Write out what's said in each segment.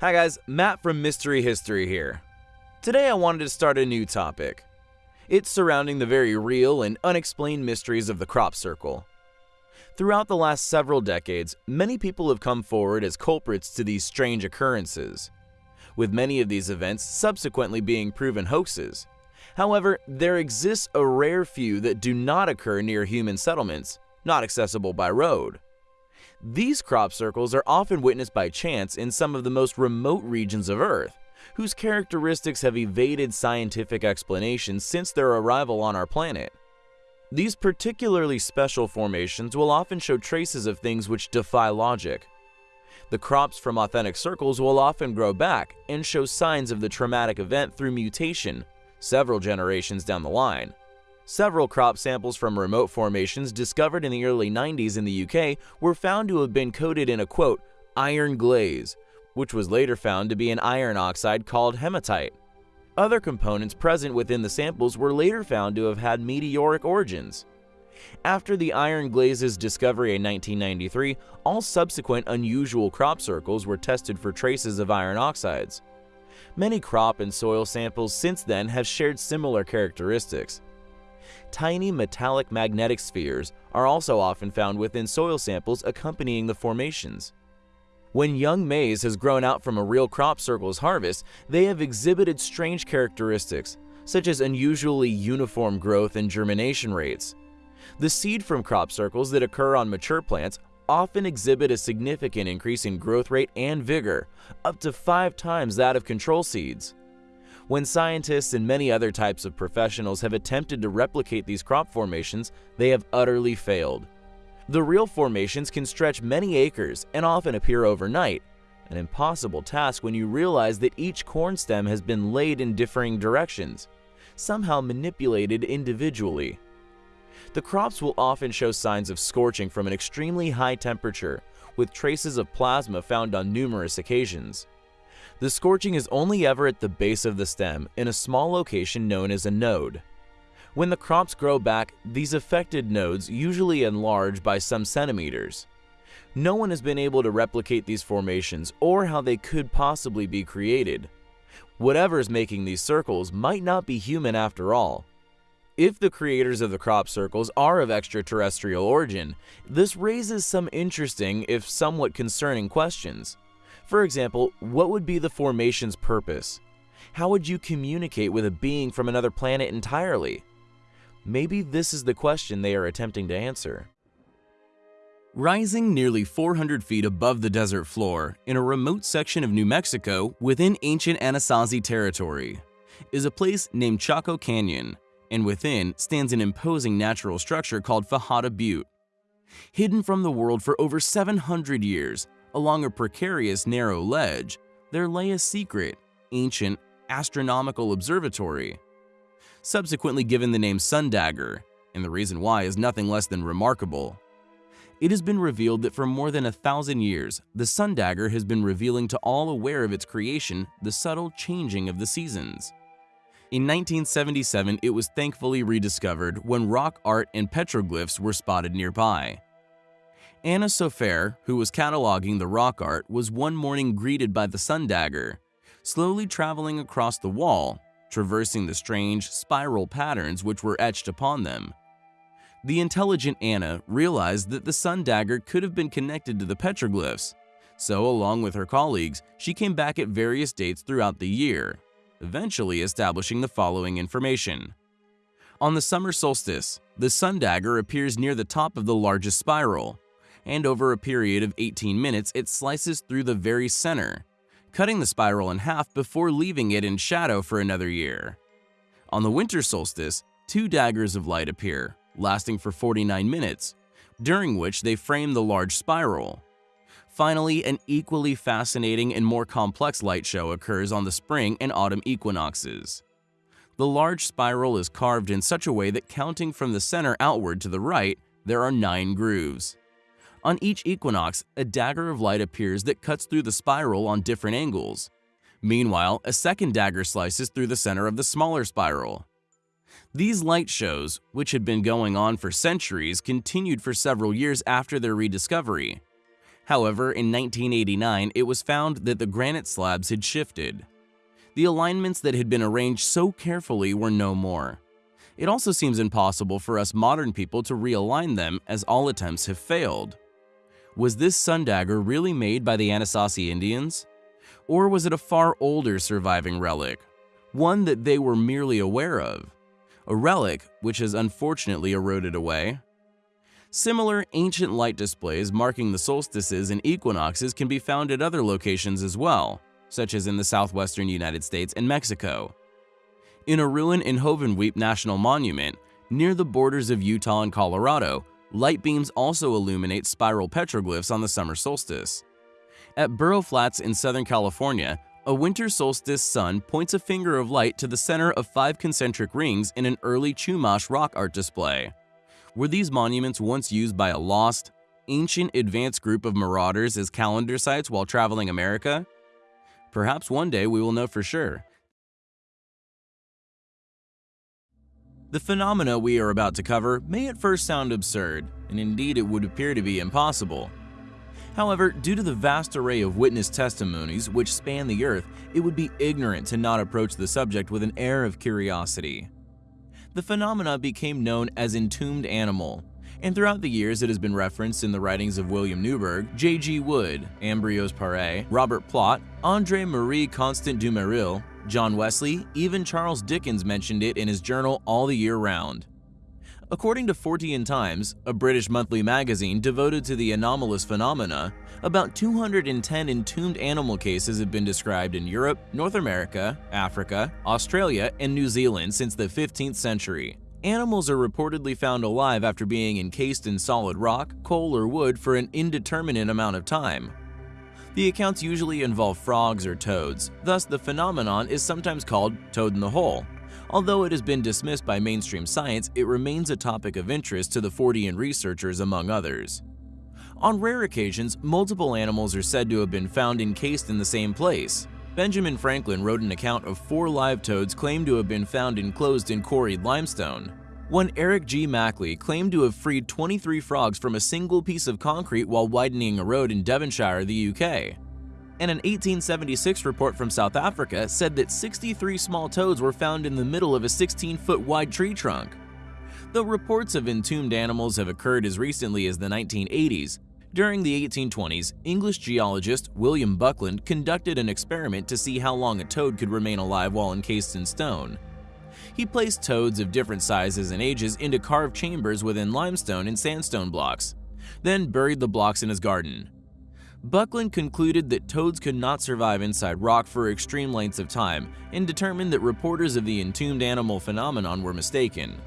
Hi guys, Matt from Mystery History here. Today I wanted to start a new topic. It's surrounding the very real and unexplained mysteries of the crop circle. Throughout the last several decades, many people have come forward as culprits to these strange occurrences, with many of these events subsequently being proven hoaxes. However, there exists a rare few that do not occur near human settlements, not accessible by road. These crop circles are often witnessed by chance in some of the most remote regions of Earth, whose characteristics have evaded scientific explanations since their arrival on our planet. These particularly special formations will often show traces of things which defy logic. The crops from authentic circles will often grow back and show signs of the traumatic event through mutation several generations down the line. Several crop samples from remote formations discovered in the early 90s in the UK were found to have been coated in a quote, iron glaze, which was later found to be an iron oxide called hematite. Other components present within the samples were later found to have had meteoric origins. After the iron glaze's discovery in 1993, all subsequent unusual crop circles were tested for traces of iron oxides. Many crop and soil samples since then have shared similar characteristics. Tiny metallic magnetic spheres are also often found within soil samples accompanying the formations. When young maize has grown out from a real crop circle's harvest, they have exhibited strange characteristics, such as unusually uniform growth and germination rates. The seed from crop circles that occur on mature plants often exhibit a significant increase in growth rate and vigor, up to five times that of control seeds. When scientists and many other types of professionals have attempted to replicate these crop formations, they have utterly failed. The real formations can stretch many acres and often appear overnight, an impossible task when you realize that each corn stem has been laid in differing directions, somehow manipulated individually. The crops will often show signs of scorching from an extremely high temperature, with traces of plasma found on numerous occasions. The scorching is only ever at the base of the stem in a small location known as a node. When the crops grow back, these affected nodes usually enlarge by some centimeters. No one has been able to replicate these formations or how they could possibly be created. Whatever is making these circles might not be human after all, if the creators of the crop circles are of extraterrestrial origin, this raises some interesting, if somewhat concerning questions. For example, what would be the formation's purpose? How would you communicate with a being from another planet entirely? Maybe this is the question they are attempting to answer. Rising nearly 400 feet above the desert floor, in a remote section of New Mexico within ancient Anasazi territory, is a place named Chaco Canyon, and within stands an imposing natural structure called Fajada Butte. Hidden from the world for over 700 years, along a precarious narrow ledge, there lay a secret, ancient, astronomical observatory. Subsequently given the name Sundagger, and the reason why is nothing less than remarkable. It has been revealed that for more than a thousand years, the Sundagger has been revealing to all aware of its creation the subtle changing of the seasons. In 1977, it was thankfully rediscovered when rock art and petroglyphs were spotted nearby. Anna Sofaer, who was cataloging the rock art, was one morning greeted by the Sundagger, slowly traveling across the wall, traversing the strange, spiral patterns which were etched upon them. The intelligent Anna realized that the Sundagger could have been connected to the petroglyphs, so along with her colleagues, she came back at various dates throughout the year, eventually establishing the following information. On the summer solstice, the Sundagger appears near the top of the largest spiral, and over a period of 18 minutes it slices through the very center, cutting the spiral in half before leaving it in shadow for another year. On the winter solstice, two daggers of light appear, lasting for 49 minutes, during which they frame the large spiral. Finally, an equally fascinating and more complex light show occurs on the spring and autumn equinoxes. The large spiral is carved in such a way that counting from the center outward to the right, there are nine grooves. On each equinox, a dagger of light appears that cuts through the spiral on different angles. Meanwhile, a second dagger slices through the center of the smaller spiral. These light shows, which had been going on for centuries, continued for several years after their rediscovery. However, in 1989, it was found that the granite slabs had shifted. The alignments that had been arranged so carefully were no more. It also seems impossible for us modern people to realign them as all attempts have failed. Was this sun dagger really made by the Anasazi Indians? Or was it a far older surviving relic, one that they were merely aware of? A relic which has unfortunately eroded away? Similar ancient light displays marking the solstices and equinoxes can be found at other locations as well, such as in the southwestern United States and Mexico. In a ruin in Hovenweep National Monument, near the borders of Utah and Colorado, light beams also illuminate spiral petroglyphs on the summer solstice. At Burro Flats in Southern California, a winter solstice sun points a finger of light to the center of five concentric rings in an early Chumash rock art display. Were these monuments once used by a lost, ancient advanced group of marauders as calendar sites while traveling America? Perhaps one day we will know for sure. The phenomena we are about to cover may at first sound absurd, and indeed it would appear to be impossible. However, due to the vast array of witness testimonies which span the earth, it would be ignorant to not approach the subject with an air of curiosity the phenomena became known as entombed animal, and throughout the years it has been referenced in the writings of William Newburgh, J.G. Wood, Ambrose Paré, Robert Plot, André Marie Constant Dumeril, John Wesley, even Charles Dickens mentioned it in his journal all the year round. According to Fortean Times, a British monthly magazine devoted to the anomalous phenomena, about 210 entombed animal cases have been described in Europe, North America, Africa, Australia, and New Zealand since the 15th century. Animals are reportedly found alive after being encased in solid rock, coal, or wood for an indeterminate amount of time. The accounts usually involve frogs or toads, thus the phenomenon is sometimes called toad in the hole, Although it has been dismissed by mainstream science, it remains a topic of interest to the Fortean researchers among others. On rare occasions, multiple animals are said to have been found encased in the same place. Benjamin Franklin wrote an account of four live toads claimed to have been found enclosed in quarried limestone. One Eric G. Mackley claimed to have freed 23 frogs from a single piece of concrete while widening a road in Devonshire, the UK and an 1876 report from South Africa said that 63 small toads were found in the middle of a 16-foot wide tree trunk. Though reports of entombed animals have occurred as recently as the 1980s, during the 1820s, English geologist William Buckland conducted an experiment to see how long a toad could remain alive while encased in stone. He placed toads of different sizes and ages into carved chambers within limestone and sandstone blocks, then buried the blocks in his garden. Buckland concluded that toads could not survive inside rock for extreme lengths of time and determined that reporters of the entombed animal phenomenon were mistaken.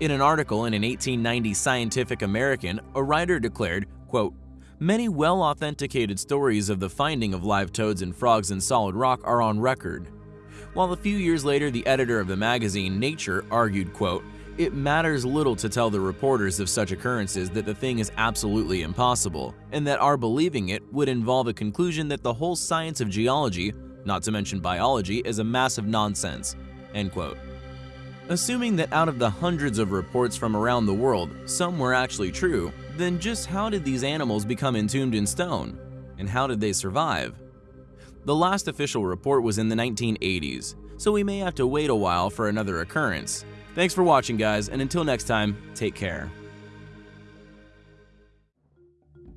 In an article in an 1890 Scientific American, a writer declared, quote, Many well-authenticated stories of the finding of live toads and frogs in solid rock are on record. While a few years later the editor of the magazine Nature argued, quote, it matters little to tell the reporters of such occurrences that the thing is absolutely impossible, and that our believing it would involve a conclusion that the whole science of geology, not to mention biology, is a massive nonsense." End quote. Assuming that out of the hundreds of reports from around the world, some were actually true, then just how did these animals become entombed in stone? And how did they survive? The last official report was in the 1980s, so we may have to wait a while for another occurrence, Thanks for watching, guys, and until next time, take care.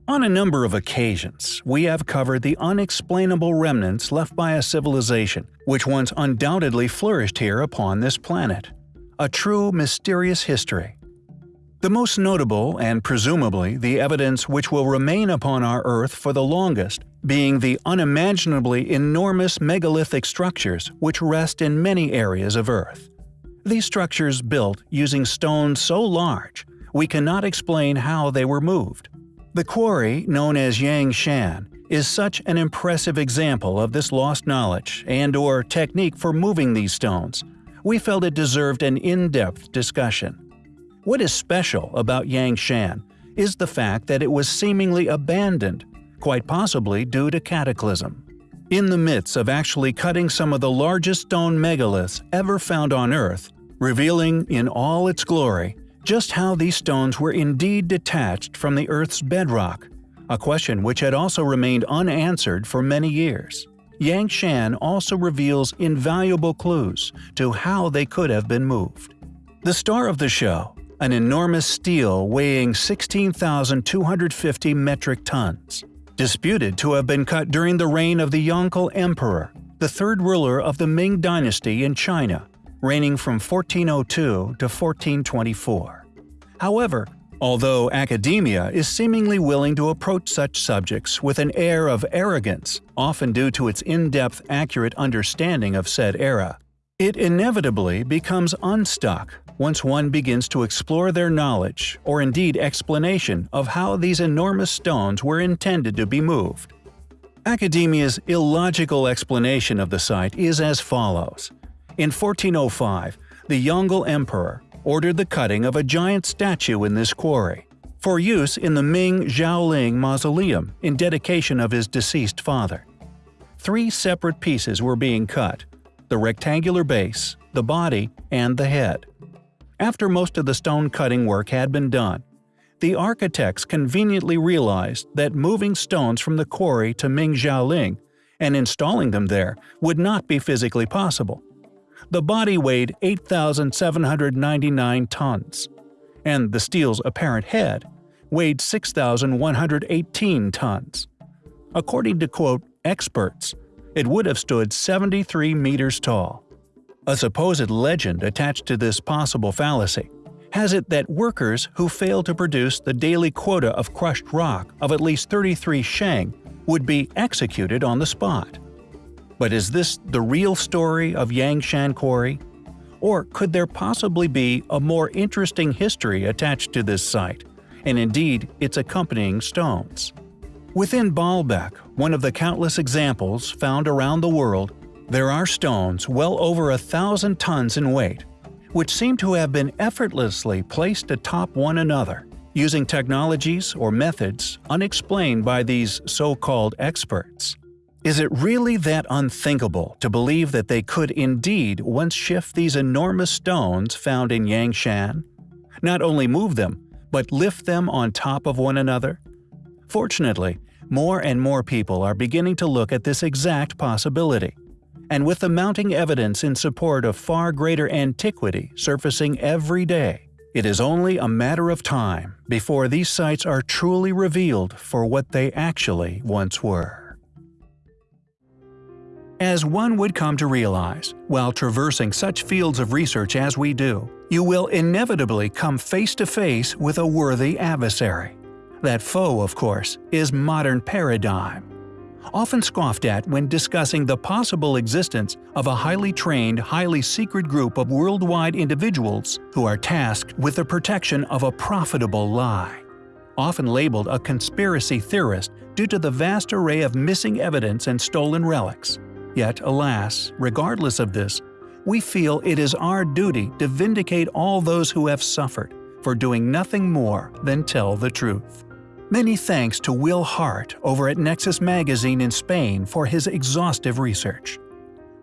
On a number of occasions, we have covered the unexplainable remnants left by a civilization which once undoubtedly flourished here upon this planet. A true mysterious history. The most notable, and presumably the evidence which will remain upon our Earth for the longest, being the unimaginably enormous megalithic structures which rest in many areas of Earth. These structures built using stone so large, we cannot explain how they were moved. The quarry, known as Yang Shan, is such an impressive example of this lost knowledge and or technique for moving these stones. We felt it deserved an in-depth discussion. What is special about Yangshan is the fact that it was seemingly abandoned, quite possibly due to cataclysm in the midst of actually cutting some of the largest stone megaliths ever found on Earth, revealing in all its glory just how these stones were indeed detached from the Earth's bedrock, a question which had also remained unanswered for many years. Yangshan also reveals invaluable clues to how they could have been moved. The star of the show, an enormous stele weighing 16,250 metric tons, disputed to have been cut during the reign of the Yongle Emperor, the third ruler of the Ming dynasty in China, reigning from 1402 to 1424. However, although academia is seemingly willing to approach such subjects with an air of arrogance, often due to its in-depth accurate understanding of said era, it inevitably becomes unstuck once one begins to explore their knowledge or indeed explanation of how these enormous stones were intended to be moved. Academia's illogical explanation of the site is as follows. In 1405, the Yongle Emperor ordered the cutting of a giant statue in this quarry, for use in the Ming Xiaoling Mausoleum in dedication of his deceased father. Three separate pieces were being cut – the rectangular base, the body, and the head. After most of the stone cutting work had been done, the architects conveniently realized that moving stones from the quarry to Ming Xiaoling and installing them there would not be physically possible. The body weighed 8,799 tons, and the stele's apparent head weighed 6,118 tons. According to quote experts, it would have stood 73 meters tall. A supposed legend attached to this possible fallacy has it that workers who fail to produce the daily quota of crushed rock of at least 33 sheng would be executed on the spot. But is this the real story of Yangshan Quarry? Or could there possibly be a more interesting history attached to this site, and indeed its accompanying stones? Within Baalbek, one of the countless examples found around the world there are stones well over a thousand tons in weight, which seem to have been effortlessly placed atop one another, using technologies or methods unexplained by these so-called experts. Is it really that unthinkable to believe that they could indeed once shift these enormous stones found in Yangshan? Not only move them, but lift them on top of one another? Fortunately, more and more people are beginning to look at this exact possibility and with the mounting evidence in support of far greater antiquity surfacing every day, it is only a matter of time before these sites are truly revealed for what they actually once were. As one would come to realize, while traversing such fields of research as we do, you will inevitably come face to face with a worthy adversary. That foe, of course, is modern paradigm often scoffed at when discussing the possible existence of a highly trained, highly secret group of worldwide individuals who are tasked with the protection of a profitable lie. Often labeled a conspiracy theorist due to the vast array of missing evidence and stolen relics. Yet, alas, regardless of this, we feel it is our duty to vindicate all those who have suffered for doing nothing more than tell the truth. Many thanks to Will Hart over at Nexus Magazine in Spain for his exhaustive research.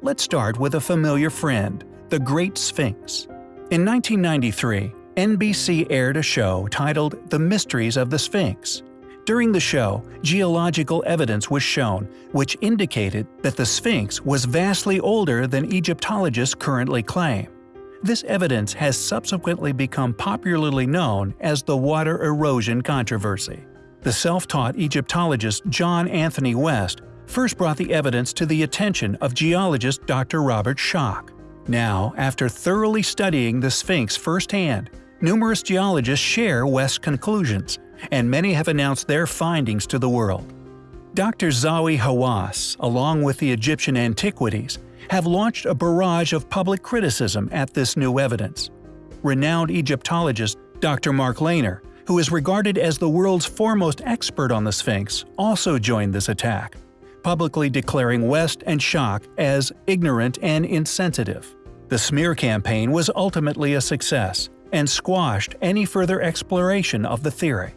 Let's start with a familiar friend, the Great Sphinx. In 1993, NBC aired a show titled The Mysteries of the Sphinx. During the show, geological evidence was shown which indicated that the Sphinx was vastly older than Egyptologists currently claim. This evidence has subsequently become popularly known as the water erosion controversy. The self-taught Egyptologist John Anthony West first brought the evidence to the attention of geologist Dr. Robert Schoch. Now, after thoroughly studying the Sphinx firsthand, numerous geologists share West's conclusions, and many have announced their findings to the world. Dr. Zahi Hawass, along with the Egyptian Antiquities, have launched a barrage of public criticism at this new evidence. Renowned Egyptologist Dr. Mark Lehner who is regarded as the world's foremost expert on the Sphinx, also joined this attack, publicly declaring West and Schoch as ignorant and insensitive. The smear campaign was ultimately a success and squashed any further exploration of the theory.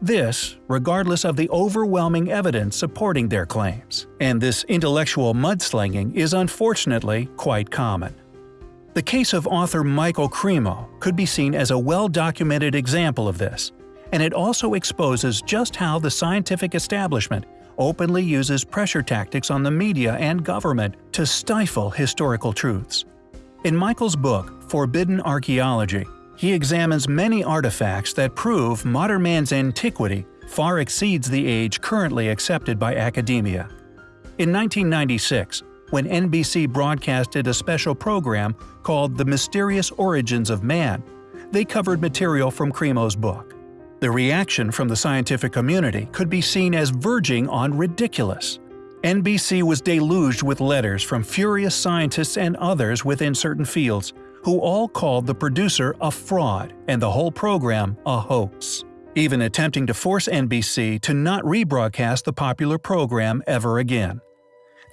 This, regardless of the overwhelming evidence supporting their claims. And this intellectual mudslinging is unfortunately quite common. The case of author Michael Cremo could be seen as a well-documented example of this, and it also exposes just how the scientific establishment openly uses pressure tactics on the media and government to stifle historical truths. In Michael's book, Forbidden Archaeology, he examines many artifacts that prove modern man's antiquity far exceeds the age currently accepted by academia. In 1996, when NBC broadcasted a special program called The Mysterious Origins of Man, they covered material from Cremo's book. The reaction from the scientific community could be seen as verging on ridiculous. NBC was deluged with letters from furious scientists and others within certain fields, who all called the producer a fraud and the whole program a hoax, even attempting to force NBC to not rebroadcast the popular program ever again.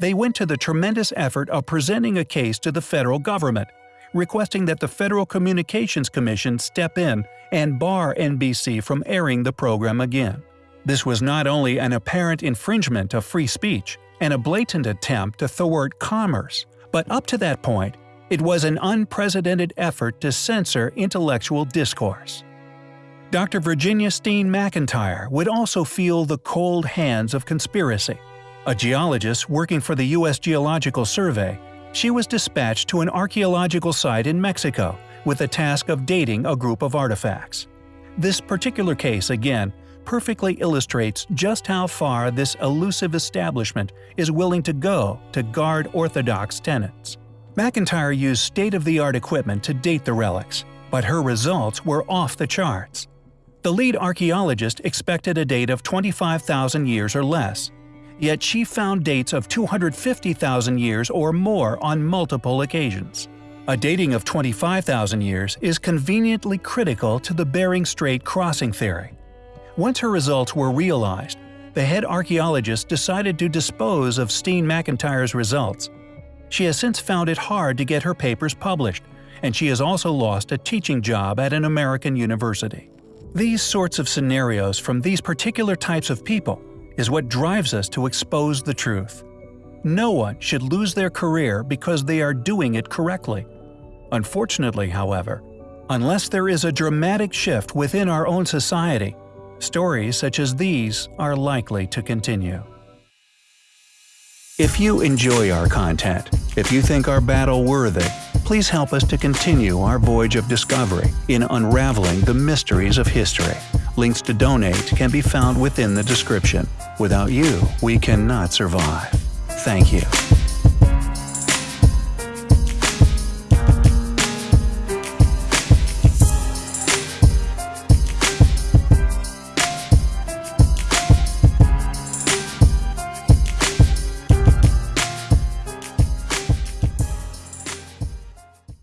They went to the tremendous effort of presenting a case to the federal government, requesting that the Federal Communications Commission step in and bar NBC from airing the program again. This was not only an apparent infringement of free speech and a blatant attempt to thwart commerce, but up to that point, it was an unprecedented effort to censor intellectual discourse. Dr. Virginia Steen McIntyre would also feel the cold hands of conspiracy. A geologist working for the U.S. Geological Survey, she was dispatched to an archaeological site in Mexico with the task of dating a group of artifacts. This particular case, again, perfectly illustrates just how far this elusive establishment is willing to go to guard orthodox tenets. McIntyre used state-of-the-art equipment to date the relics, but her results were off the charts. The lead archaeologist expected a date of 25,000 years or less, yet she found dates of 250,000 years or more on multiple occasions. A dating of 25,000 years is conveniently critical to the Bering Strait crossing theory. Once her results were realized, the head archaeologist decided to dispose of Steen McIntyre's results. She has since found it hard to get her papers published, and she has also lost a teaching job at an American university. These sorts of scenarios from these particular types of people is what drives us to expose the truth. No one should lose their career because they are doing it correctly. Unfortunately, however, unless there is a dramatic shift within our own society, stories such as these are likely to continue. If you enjoy our content, if you think our battle worthy, please help us to continue our voyage of discovery in unraveling the mysteries of history. Links to donate can be found within the description. Without you, we cannot survive. Thank you.